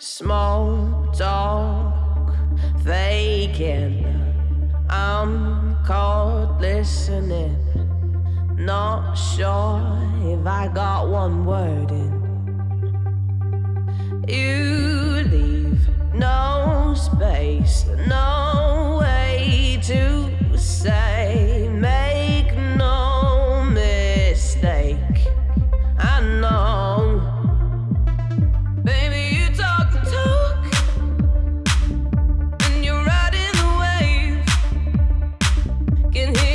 Small talk, faking. I'm caught listening. Not sure if I got one word in. You leave no space, no. can hear